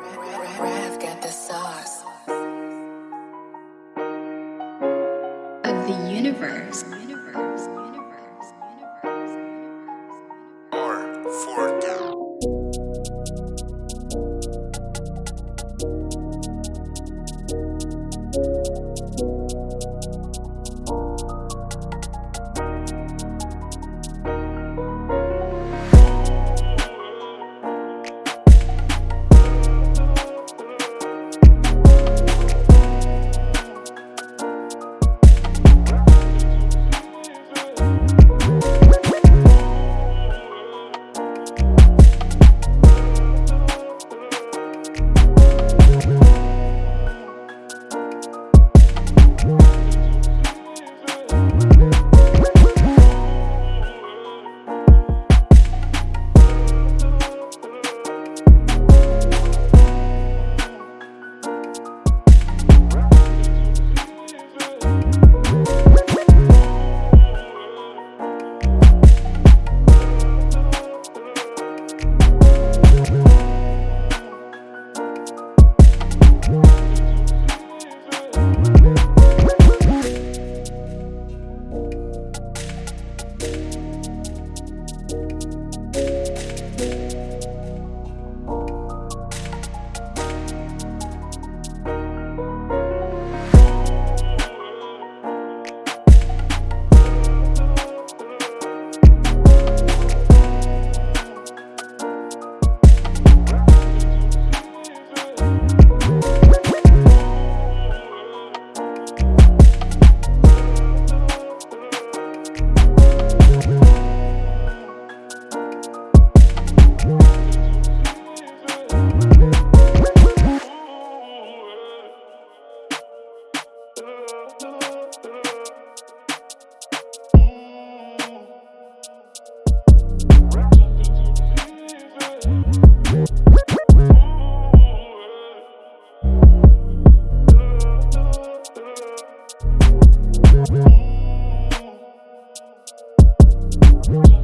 Got the of the universe. What?